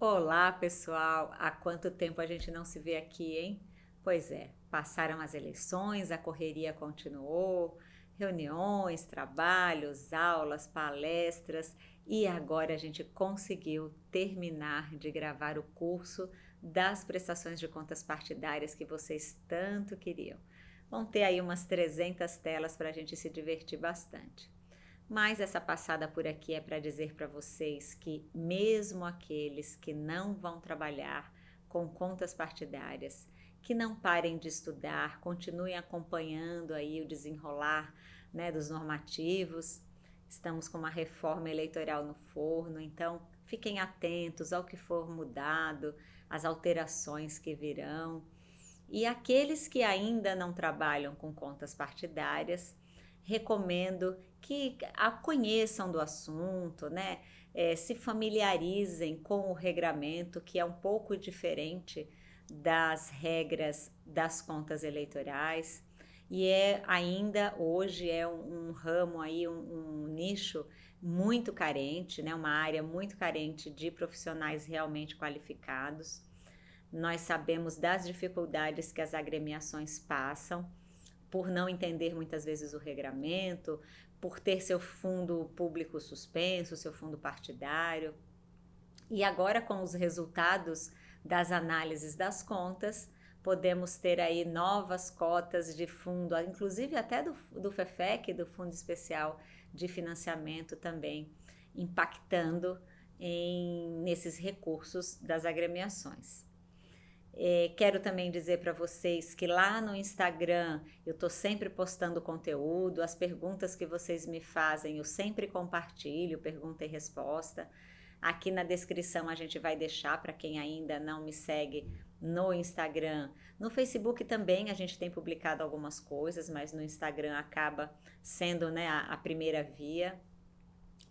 Olá, pessoal! Há quanto tempo a gente não se vê aqui, hein? Pois é, passaram as eleições, a correria continuou, reuniões, trabalhos, aulas, palestras e agora a gente conseguiu terminar de gravar o curso das prestações de contas partidárias que vocês tanto queriam. Vão ter aí umas 300 telas para a gente se divertir bastante. Mas essa passada por aqui é para dizer para vocês que mesmo aqueles que não vão trabalhar com contas partidárias, que não parem de estudar, continuem acompanhando aí o desenrolar né, dos normativos. Estamos com uma reforma eleitoral no forno, então fiquem atentos ao que for mudado, às alterações que virão. E aqueles que ainda não trabalham com contas partidárias, recomendo que a conheçam do assunto, né? É, se familiarizem com o regramento, que é um pouco diferente das regras das contas eleitorais e é ainda hoje é um, um ramo aí, um, um, nicho muito carente, né? uma área muito carente de profissionais realmente qualificados. Nós sabemos das dificuldades que as agremiações passam, por não entender muitas vezes o regramento, por ter seu fundo público suspenso, seu fundo partidário. E agora com os resultados das análises das contas, podemos ter aí novas cotas de fundo, inclusive até do, do FEFEC, do Fundo Especial de Financiamento também, impactando em, nesses recursos das agremiações. É, quero também dizer para vocês que lá no Instagram eu estou sempre postando conteúdo, as perguntas que vocês me fazem eu sempre compartilho, pergunta e resposta. Aqui na descrição a gente vai deixar para quem ainda não me segue no Instagram. No Facebook também a gente tem publicado algumas coisas, mas no Instagram acaba sendo né, a, a primeira via.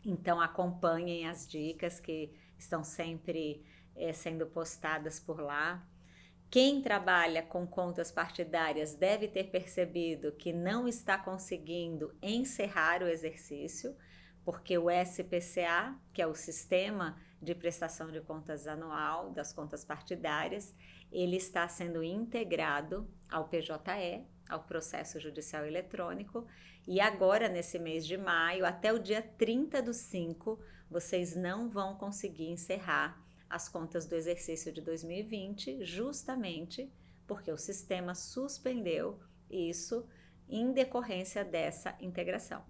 Então acompanhem as dicas que estão sempre é, sendo postadas por lá. Quem trabalha com contas partidárias deve ter percebido que não está conseguindo encerrar o exercício, porque o SPCA, que é o Sistema de Prestação de Contas Anual das Contas Partidárias, ele está sendo integrado ao PJE, ao Processo Judicial Eletrônico, e agora, nesse mês de maio, até o dia 30 do 5, vocês não vão conseguir encerrar as contas do exercício de 2020, justamente porque o sistema suspendeu isso em decorrência dessa integração.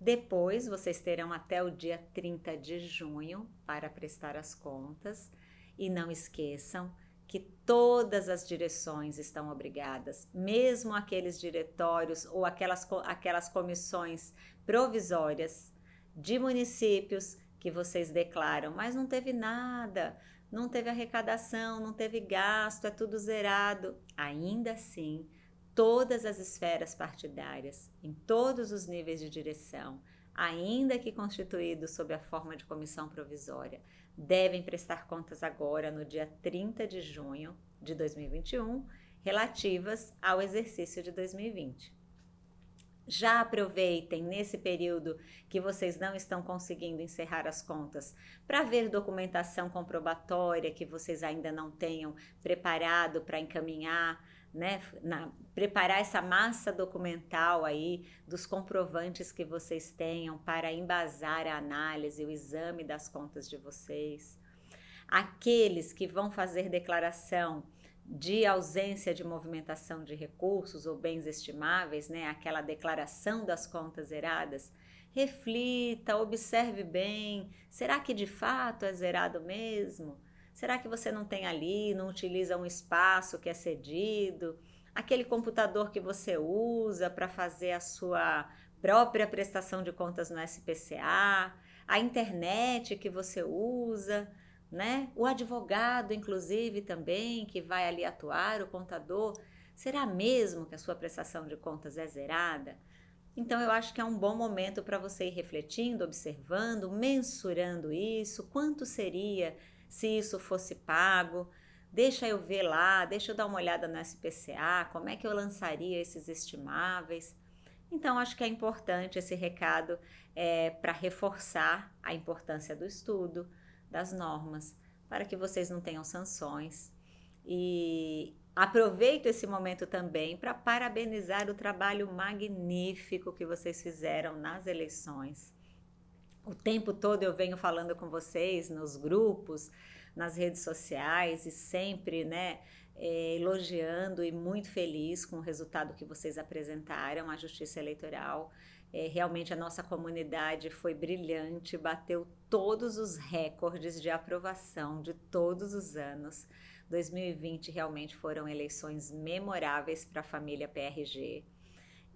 Depois, vocês terão até o dia 30 de junho para prestar as contas e não esqueçam que todas as direções estão obrigadas, mesmo aqueles diretórios ou aquelas, aquelas comissões provisórias de municípios que vocês declaram, mas não teve nada, não teve arrecadação, não teve gasto, é tudo zerado. Ainda assim, todas as esferas partidárias, em todos os níveis de direção, ainda que constituídos sob a forma de comissão provisória, devem prestar contas agora no dia 30 de junho de 2021, relativas ao exercício de 2020. Já aproveitem nesse período que vocês não estão conseguindo encerrar as contas para ver documentação comprobatória que vocês ainda não tenham preparado para encaminhar, né, na, preparar essa massa documental aí dos comprovantes que vocês tenham para embasar a análise, o exame das contas de vocês. Aqueles que vão fazer declaração de ausência de movimentação de recursos ou bens estimáveis, né, aquela declaração das contas zeradas, reflita, observe bem, será que de fato é zerado mesmo? Será que você não tem ali, não utiliza um espaço que é cedido? Aquele computador que você usa para fazer a sua própria prestação de contas no SPCA? A internet que você usa? Né? O advogado, inclusive, também, que vai ali atuar, o contador, será mesmo que a sua prestação de contas é zerada? Então, eu acho que é um bom momento para você ir refletindo, observando, mensurando isso, quanto seria se isso fosse pago, deixa eu ver lá, deixa eu dar uma olhada no SPCA, como é que eu lançaria esses estimáveis. Então, acho que é importante esse recado é, para reforçar a importância do estudo, das normas, para que vocês não tenham sanções. E aproveito esse momento também para parabenizar o trabalho magnífico que vocês fizeram nas eleições. O tempo todo eu venho falando com vocês nos grupos, nas redes sociais e sempre, né, é, elogiando e muito feliz com o resultado que vocês apresentaram à Justiça Eleitoral. É, realmente a nossa comunidade foi brilhante, bateu todos os recordes de aprovação de todos os anos. 2020 realmente foram eleições memoráveis para a família PRG.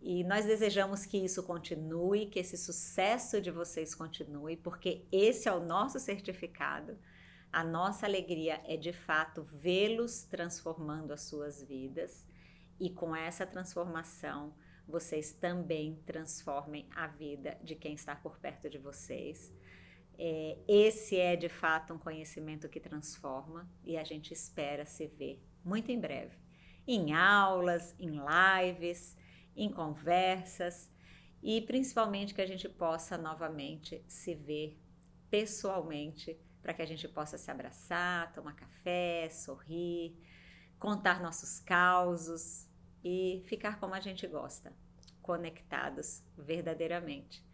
E nós desejamos que isso continue, que esse sucesso de vocês continue, porque esse é o nosso certificado. A nossa alegria é de fato vê-los transformando as suas vidas e com essa transformação vocês também transformem a vida de quem está por perto de vocês. É, esse é de fato um conhecimento que transforma e a gente espera se ver muito em breve em aulas, em lives, em conversas e principalmente que a gente possa novamente se ver pessoalmente para que a gente possa se abraçar, tomar café, sorrir, contar nossos causos e ficar como a gente gosta, conectados verdadeiramente.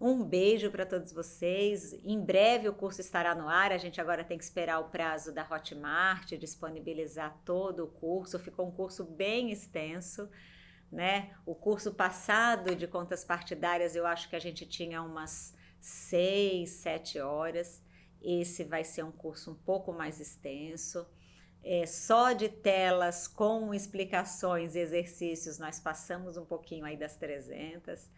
Um beijo para todos vocês. Em breve o curso estará no ar. A gente agora tem que esperar o prazo da Hotmart disponibilizar todo o curso. Ficou um curso bem extenso, né? O curso passado de contas partidárias eu acho que a gente tinha umas seis, sete horas. Esse vai ser um curso um pouco mais extenso. É, só de telas com explicações e exercícios nós passamos um pouquinho aí das 300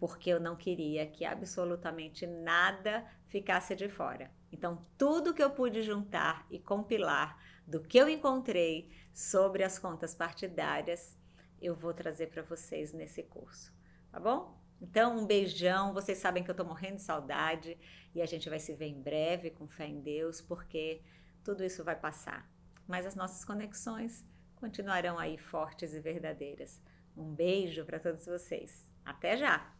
porque eu não queria que absolutamente nada ficasse de fora. Então, tudo que eu pude juntar e compilar do que eu encontrei sobre as contas partidárias, eu vou trazer para vocês nesse curso, tá bom? Então, um beijão. Vocês sabem que eu estou morrendo de saudade e a gente vai se ver em breve, com fé em Deus, porque tudo isso vai passar. Mas as nossas conexões continuarão aí fortes e verdadeiras. Um beijo para todos vocês. Até já!